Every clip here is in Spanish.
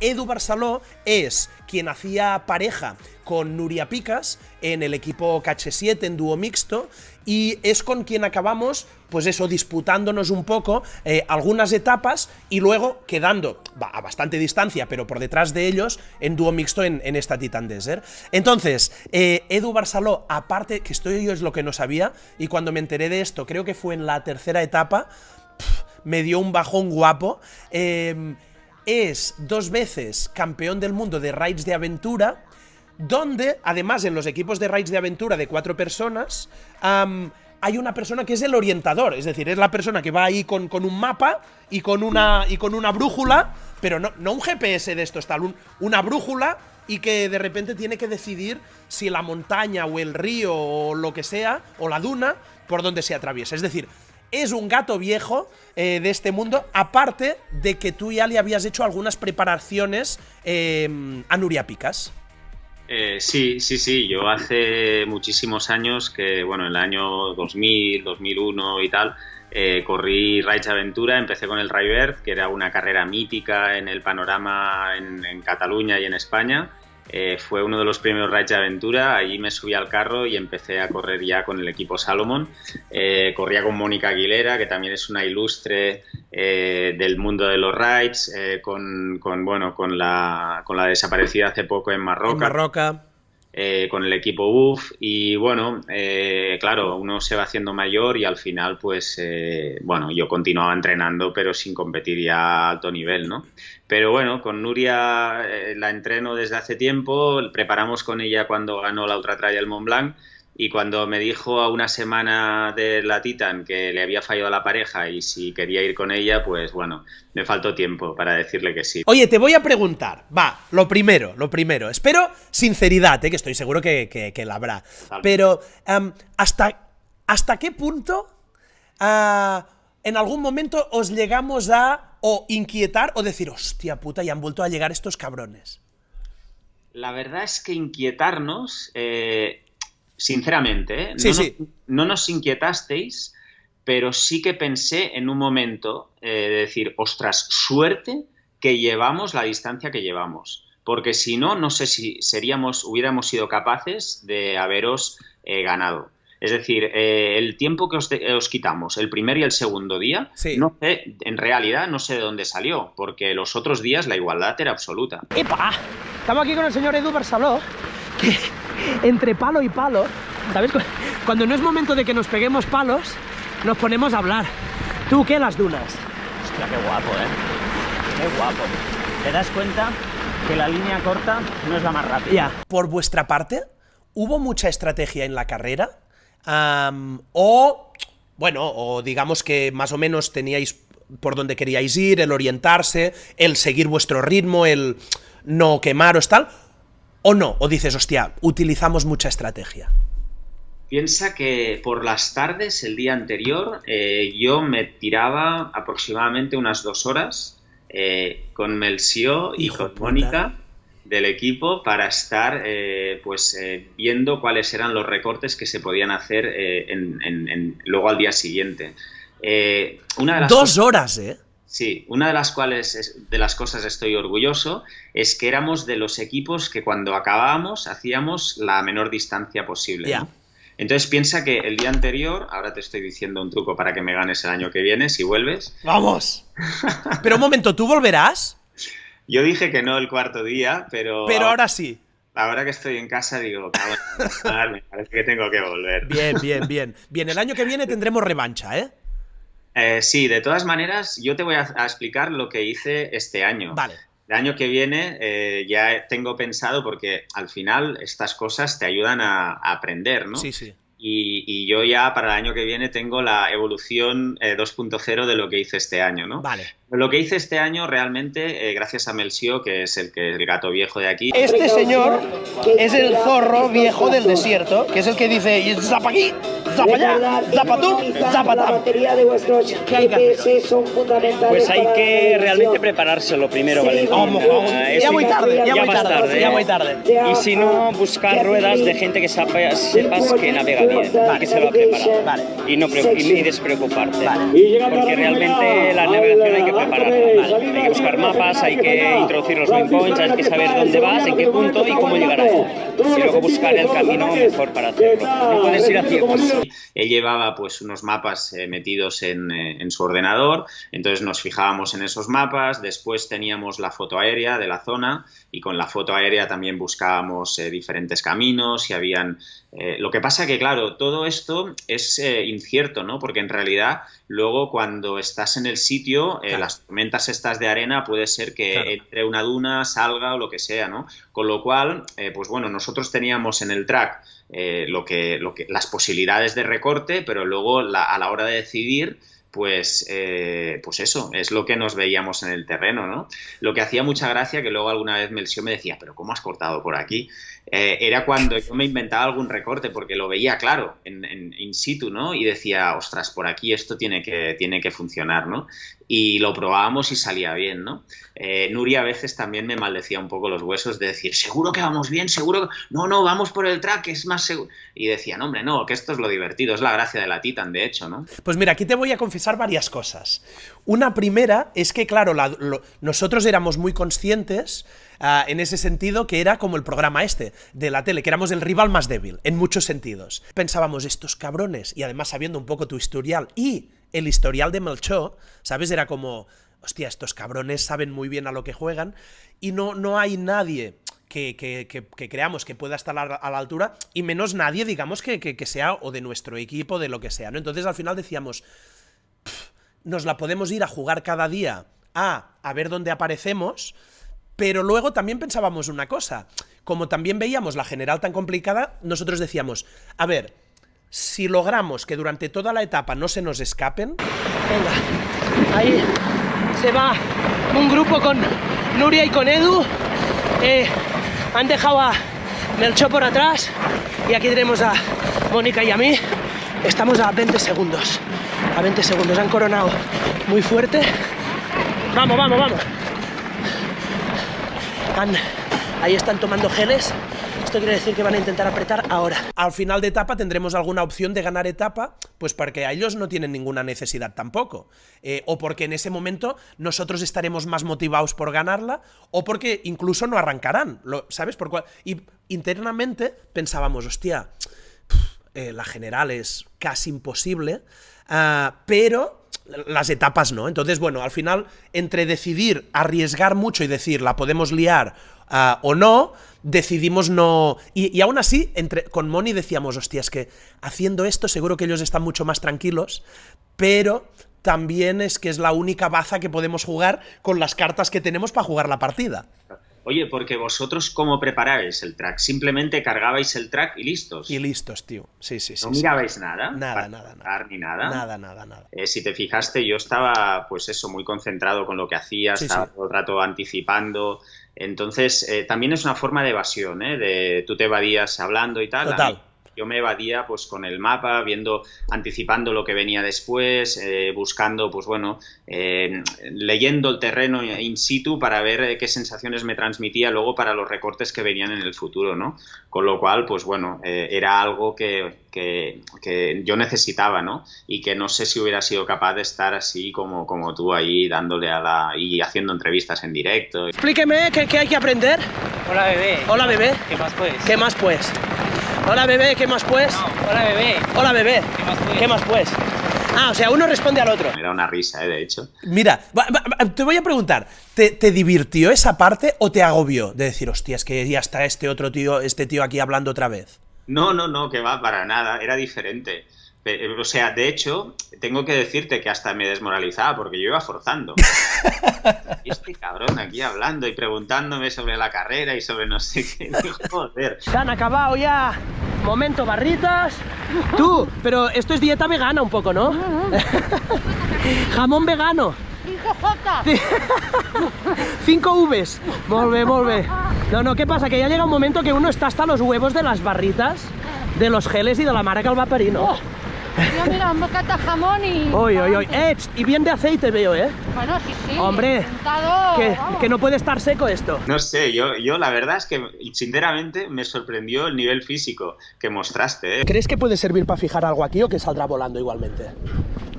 Edu Barceló es quien hacía pareja con Nuria Picas en el equipo KH7 en dúo mixto y es con quien acabamos, pues eso, disputándonos un poco eh, algunas etapas y luego quedando a bastante distancia, pero por detrás de ellos en dúo mixto en, esta Titan Desert. Entonces, eh, Edu Barceló, aparte, que estoy yo es lo que no sabía, y cuando me enteré de esto, creo que fue en la tercera etapa, me dio un bajón guapo. Eh, es dos veces campeón del mundo de raids de aventura, donde, además, en los equipos de raids de aventura de cuatro personas, hay una persona que es el orientador, es decir, es la persona que va ahí con, con un mapa y con una, y con una brújula, pero no, no un GPS de esto, tal, una brújula y que de repente tiene que decidir si la montaña o el río o lo que sea, o la duna, por donde se atraviesa. Es decir, es un gato viejo eh, de este mundo, aparte de que tú ya le habías hecho algunas preparaciones eh, a Nuria Picas. Eh, sí, sí, sí. Yo hace muchísimos años que, bueno, en el año 2000, 2001 y tal, corrí Raids Aventura. Empecé con el Raivert, que era una carrera mítica en el panorama en Cataluña y en España. Eh, fue uno de los primeros rides de aventura. Allí me subí al carro y empecé a correr ya con el equipo Salomon. Eh, corría con Mónica Aguilera, que también es una ilustre eh, del mundo de los rides, con, bueno, con la, con la desaparecida hace poco en Marroca. Con el equipo UF y bueno, claro, uno se va haciendo mayor y al final pues, bueno, yo continuaba entrenando pero sin competir ya a alto nivel, ¿no? Pero bueno, con Nuria eh, la entreno desde hace tiempo, preparamos con ella cuando ganó la Ultra Trail Mont Blanc y cuando me dijo a una semana de la Titan que le había fallado a la pareja y si quería ir con ella, pues bueno, me faltó tiempo para decirle que sí. Oye, te voy a preguntar, va, lo primero, lo primero, espero sinceridad, eh, que estoy seguro que, la habrá, pero em, ¿hasta, ¿hasta qué punto ah, en algún momento os llegamos a o inquietar o decir, hostia puta, ya han vuelto a llegar estos cabrones? La verdad es que inquietarnos, eh, sinceramente, ¿eh? no, Nos, no, nos inquietasteis, pero sí que pensé en un momento eh, de decir, ostras, suerte que llevamos la distancia que llevamos. Porque si no, no sé si seríamos, hubiéramos sido capaces de haberos ganado. Es decir, eh, el tiempo que os, quitamos, el primer y el segundo día, no sé, en realidad no sé de dónde salió, porque los otros días la igualdad era absoluta. ¡Epa! Estamos aquí con el señor Edu Barceló, que entre palo y palo, ¿sabes? Cuando no es momento de que nos peguemos palos, nos ponemos a hablar. ¿Tú qué las dunas? Hostia, qué guapo, ¿eh? Qué guapo. ¿Te das cuenta que la línea corta no es la más rápida? Ya. Por vuestra parte, ¿hubo mucha estrategia en la carrera? o, bueno, o digamos que más o menos teníais por donde queríais ir, el orientarse, el seguir vuestro ritmo, el no quemaros, tal, o no, o dices, hostia, utilizamos mucha estrategia. Piensa que por las tardes, el día anterior, eh, yo me tiraba aproximadamente unas dos horas eh, con Melsio y con Mónica del equipo para estar eh, pues eh, viendo cuáles eran los recortes que se podían hacer eh, en, luego al día siguiente. una de las Dos horas, ¿eh? Sí, una de las cuales de las cosas estoy orgulloso es que éramos de los equipos que cuando acabábamos hacíamos la menor distancia posible. Entonces piensa que el día anterior, ahora te estoy diciendo un truco para que me ganes el año que viene, si vuelves. ¡Vamos! Pero un momento, ¿tú volverás? Yo dije que no el cuarto día, pero... Pero ahora sí. Ahora que estoy en casa digo, me parece que tengo que volver. Bien, bien, bien. Bien, el año que viene tendremos revancha, ¿eh? Eh sí, de todas maneras, yo te voy a, explicar lo que hice este año. Vale. El año que viene eh, ya tengo pensado, porque al final estas cosas te ayudan a aprender, ¿no? Sí, sí. Y, yo ya para el año que viene tengo la evolución 2.0 eh, de lo que hice este año, ¿no? Vale. Lo que hice este año realmente, eh, gracias a Melsio, que es el, que, el gato viejo de aquí. Este señor es el zorro viejo del desierto, que es el que dice, aquí, zapa allá, zapa tú, zapa La batería de vuestros ¿Qué hay que hacer GPS son fundamentales Pues hay que realmente preparárselo primero, Sí, Valentín. vamos, vamos. Ya muy tarde, ya muy vas tarde, ya muy tarde. Y si no, buscar ruedas de gente que sepa- sepas que navega bien, y que se lo ha preparado. Vale. Y no y ni despreocuparte. Vale. Porque realmente la navegación hay que prepararla. Hay que buscar mapas, hay que introducir los waypoints, hay que saber dónde vas, en qué punto y cómo llegar ahí. Y luego buscar el camino mejor para hacerlo. No puedes ir a. Él llevaba pues unos mapas eh, metidos en, eh, en su ordenador, entonces nos fijábamos en esos mapas, después teníamos la foto aérea de la zona y con la foto aérea también buscábamos eh, diferentes caminos, si habían... eh, lo que pasa que, claro, todo esto es eh, incierto, ¿no? Porque en realidad luego cuando estás en el sitio, eh, Claro. Las tormentas estas de arena puede ser que Claro. entre una duna, salga o lo que sea, ¿no? Con lo cual, eh, pues bueno, nosotros teníamos en el track eh, lo que, lo que, las posibilidades de recorte, pero luego la- a la hora de decidir, pues, eh, pues eso, es lo que nos veíamos en el terreno, ¿no? Lo que hacía mucha gracia, que luego alguna vez Melchio me decía, pero ¿cómo has cortado por aquí? Eh, era cuando yo me inventaba algún recorte, porque lo veía claro, en, in situ, ¿no? Y decía, ostras, por aquí esto tiene que, tiene que funcionar, ¿no? Y lo probábamos y salía bien, ¿no? Eh, Nuria a veces también me maldecía un poco los huesos de decir, seguro que vamos bien, seguro que... No, no, vamos por el track, es más seguro. Y decía, no, hombre, no, que esto es lo divertido, es la gracia de la Titan, de hecho, ¿no? Pues mira, aquí te voy a confesar varias cosas. Una primera es que, claro, nosotros éramos muy conscientes ah, en ese sentido que era como el programa este de la tele, que éramos el rival más débil, en muchos sentidos. Pensábamos, estos cabrones, y además sabiendo un poco tu historial y el historial de Melchor, ¿sabes? Era como, hostia, estos cabrones saben muy bien a lo que juegan y no, no hay nadie que, que- que- creamos que pueda estar a la, altura y menos nadie, digamos, que sea o de nuestro equipo, de lo que sea, ¿no? Entonces al final decíamos, nos la podemos ir a jugar cada día a, a ver dónde aparecemos, pero luego también pensábamos una cosa, como también veíamos la general tan complicada, nosotros decíamos, a ver, si logramos que durante toda la etapa no se nos escapen, Venga, ahí se va un grupo con Nuria y con Edu. Eh, han dejado a Melchor por atrás y aquí tenemos a Mónica y a mí. Estamos a 20 segundos. A 20 segundos. Han coronado muy fuerte. Vamos, vamos, vamos. Han- ahí están tomando geles. Esto quiere decir que van a intentar apretar ahora. al final de etapa tendremos alguna opción de ganar etapa, pues porque a ellos no tienen ninguna necesidad tampoco. Eh, o porque en ese momento nosotros estaremos más motivados por ganarla, o porque incluso no arrancarán, lo- ¿sabes? Por cual- y internamente pensábamos, hostia, eh, la general es casi imposible, ah, pero las etapas no. Entonces, bueno, al final, entre decidir arriesgar mucho y decir la podemos liar ah, o no, decidimos no. Y, aún así, entre, con Moni decíamos, hostia, es que haciendo esto seguro que ellos están mucho más tranquilos, pero también es que es la única baza que podemos jugar con las cartas que tenemos para jugar la partida. Oye, porque vosotros, ¿cómo preparabais el track? Simplemente cargabais el track y listos. Y listos, tío. Sí, sí, sí. ¿No sí. mirabais nada? Nada, nada, nada. Ni nada. Nada, nada, nada. Eh, si te fijaste, yo estaba, pues eso, muy concentrado con lo que hacía, Sí, estaba todo el rato anticipando. Entonces, eh, también es una forma de evasión, ¿eh? De tú te evadías hablando y tal. Total. Yo me evadía pues con el mapa, viendo, anticipando lo que venía después, eh, buscando, pues bueno, eh, leyendo el terreno in situ para ver eh, qué sensaciones me transmitía luego para los recortes que venían en el futuro, ¿no? Con lo cual, pues bueno, eh, era algo que, que- que yo necesitaba, ¿no? Y que no sé si hubiera sido capaz de estar así como, como tú ahí dándole a la... y haciendo entrevistas en directo. Explíqueme qué, qué hay que aprender. Hola, bebé. Hola, bebé. ¿Qué más pues? ¿Qué más pues? Hola bebé, ¿qué más pues? hola, bebé. Hola bebé, ¿Qué más pues? ¿qué más pues? Ah, o sea, uno responde al otro. Me da una risa, ¿eh? De hecho. Mira, va- va- va- te voy a preguntar, ¿te, te divirtió esa parte o te agobió? De decir, hostia, es que ya está este otro tío, este tío aquí hablando otra vez. No, no, no, que va, para nada, era diferente. Pe- O sea, de hecho, tengo que decirte que hasta me desmoralizaba porque yo iba forzando. Y este cabrón aquí hablando y preguntándome sobre la carrera y sobre no sé qué. Joder. Se han acabado ya. Momento barritas. Tú, pero esto es dieta vegana un poco, ¿no? Jamón vegano. 5 Vs. Volve, volve. No, no, ¿qué pasa? Que ya llega un momento que uno está hasta los huevos de las barritas, de los geles y de la marca al vaporino. Yo mira, un bocata jamón y... Uy, uy, uy. Eh, y bien de aceite veo, ¿eh? Bueno, sí, sí. Hombre, Que, vamos. que no puede estar seco esto. No sé, yo, yo la verdad es que sinceramente me sorprendió el nivel físico que mostraste. ¿eh? ¿Crees que puede servir para fijar algo aquí o que saldrá volando igualmente?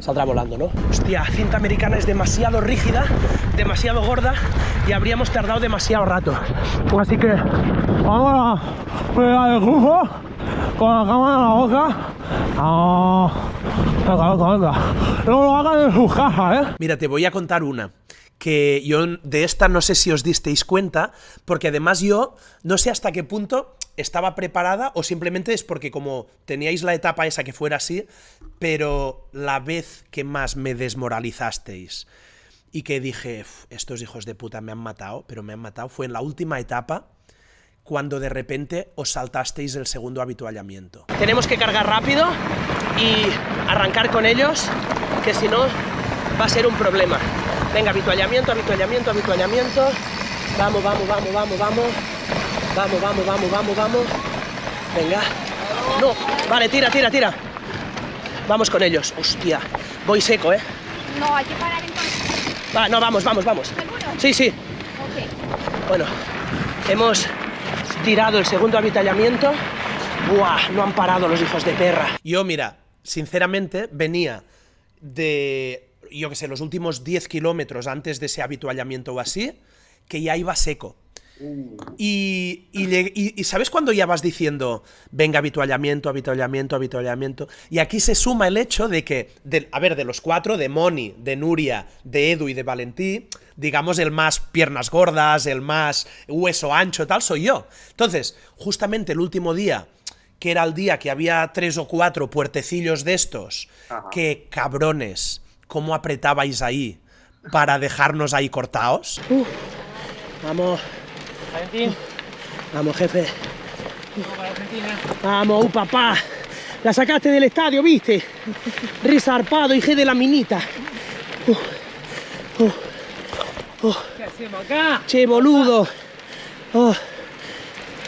Saldrá volando, ¿no? Hostia, cinta americana es demasiado rígida, demasiado gorda y habríamos tardado demasiado rato. Así que ahora pega el grupo Ah, ¿eh? Mira, te voy a contar una. Que yo de esta no sé si os disteis cuenta, porque además yo no sé hasta qué punto estaba preparada o simplemente es porque como teníais la etapa esa que fuera así, pero la vez que más me desmoralizasteis y que dije, "Uf, estos hijos de puta me han matado, pero me han matado, fue en la última etapa cuando de repente os saltasteis el segundo habituallamiento. Tenemos que cargar rápido y arrancar con ellos, que si no va a ser un problema. Venga, habituallamiento, habituallamiento, habituallamiento. Vamos, vamos, vamos, vamos, vamos. Vamos, vamos, vamos, vamos, vamos. Venga. No, vale, tira, tira, tira. Vamos con ellos. Hostia, voy seco, ¿eh? No, hay que parar entonces. Va, no, vamos, vamos, vamos. ¿Seguro? Sí, sí. Ok. Bueno, hemos tirado el segundo avituallamiento. Buah, no han parado los hijos de perra. Yo, mira, sinceramente, venía de, yo que sé, los últimos 10 kilómetros antes de ese habituallamiento o así, que ya iba seco. Y, y, lleg- y- y ¿sabes cuando ya vas diciendo, venga, habituallamiento, habituallamiento, habituallamiento? Y aquí se suma el hecho de que, de- a ver, de los cuatro, de Moni, de Nuria, de Edu y de Valentí, digamos, el más piernas gordas, el más hueso ancho, tal, soy yo. Entonces, justamente el último día, que era el día que había tres o cuatro puertecillos de estos, que cabrones, ¿cómo apretabais ahí para dejarnos ahí cortados? Vamos. Vamos, jefe. Vamos, uh, papá. La sacaste del estadio, ¿viste? Risarpado, hije de la minita. Uh, uh, uh. Che, boludo. Oh,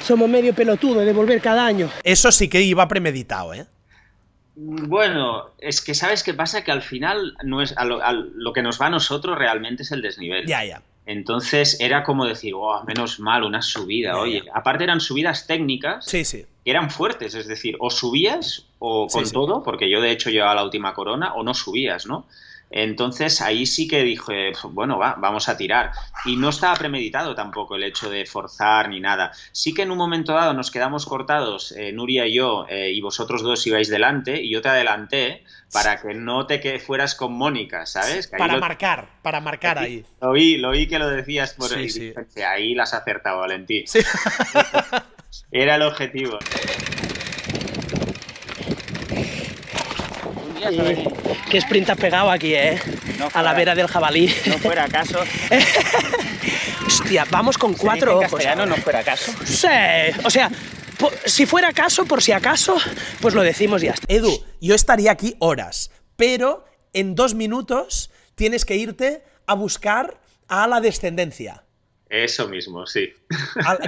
somos medio pelotudos de volver cada año. Eso sí que iba premeditado, ¿eh? Bueno, es que sabes qué pasa que al final no es a lo, a lo que nos va a nosotros realmente es el desnivel. Ya, ya. Entonces era como decir, oh, menos mal, una subida. Oye, aparte eran subidas técnicas Sí, sí. que eran fuertes, es decir, o subías o con sí. todo, porque yo de hecho llevaba la última corona, o no subías, ¿no? Entonces ahí sí que dije, bueno, va, vamos a tirar. Y no estaba premeditado tampoco el hecho de forzar ni nada. Sí que en un momento dado nos quedamos cortados, eh, Nuria y yo, eh, y vosotros dos ibais delante, y yo te adelanté para que no te que fueras con Mónica, ¿sabes? Que Para lo- marcar, para marcar ahí. Lo oí, lo oí que lo decías por Sí, ahí. sí. Ahí las has acertado, Valentín. Sí. Era el objetivo. Aquí. Qué sprint has pegado aquí, ¿eh? No A la vera del jabalí. No fuera acaso. Hostia, vamos con cuatro dice en ojos. castellano, ahora. no fuera acaso. Sí, o sea, po- si fuera caso, por si acaso, pues lo decimos y ya está. Edu, yo estaría aquí horas, pero en dos minutos tienes que irte a buscar a la descendencia. Eso mismo, sí.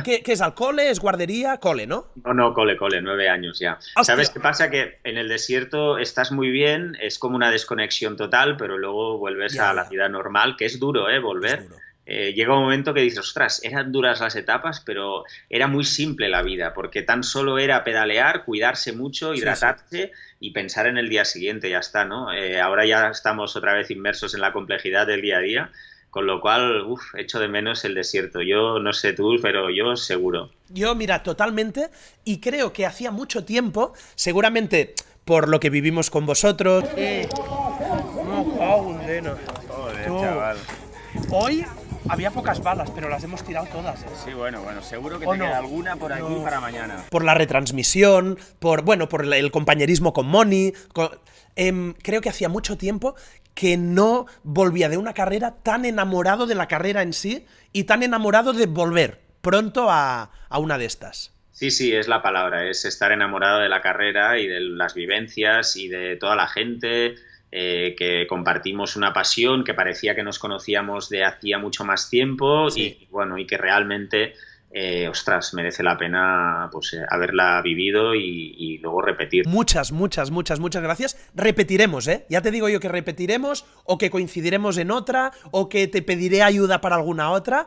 ¿Qué, qué es? ¿Al cole? ¿Es guardería? Cole, ¿no? No, no, cole, cole, nueve años ya. Hostia. ¿Sabes qué pasa? Que en el desierto estás muy bien, es como una desconexión total, pero luego vuelves Ya, a la vida normal, que es duro, ¿eh? Volver. Duro. Eh, llega un momento que dices, ostras, eran duras las etapas, pero era muy simple la vida, porque tan solo era pedalear, cuidarse mucho, Sí, hidratarse y pensar en el día siguiente, ya está, ¿no? Eh, ahora ya estamos otra vez inmersos en la complejidad del día a día, con lo cual, uff, echo de menos el desierto. Yo no sé tú, pero yo seguro. Yo, mira, totalmente, y creo que hacía mucho tiempo, seguramente por lo que vivimos con vosotros. Joder, chaval. Hoy había pocas balas, pero las hemos tirado todas. ¿eh? Sí, bueno, bueno, seguro que ¿O te no? queda alguna por aquí No. para mañana. por la retransmisión, por bueno, por el compañerismo con Moni. con- em, creo que hacía mucho tiempo que no volvía de una carrera tan enamorado de la carrera en sí y tan enamorado de volver pronto a, a una de estas. Sí, sí, es la palabra, es estar enamorado de la carrera y de las vivencias y de toda la gente, eh, que compartimos una pasión que parecía que nos conocíamos de hacía mucho más tiempo Sí. y bueno, y que realmente eh, ostras, merece la pena pues eh, haberla vivido y, y luego repetir. Muchas, muchas, muchas, muchas gracias. Repetiremos, ¿eh? Ya te digo yo que repetiremos, o que coincidiremos en otra, o que te pediré ayuda para alguna otra.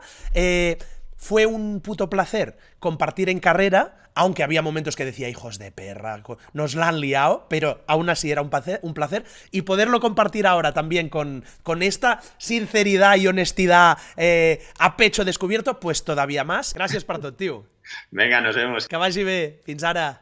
Fue un puto placer compartir en carrera, aunque había momentos que decía, hijos de perra, nos la han liado, pero aún así era un placer, un placer. Y poderlo compartir ahora también con, con esta sinceridad y honestidad eh, a pecho descubierto, pues todavía más. Gracias per tot, tio. Venga, nos vemos. Que vagi bé. Fins ara.